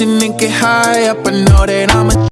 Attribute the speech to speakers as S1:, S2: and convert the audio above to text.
S1: and get high up. I know that I'm a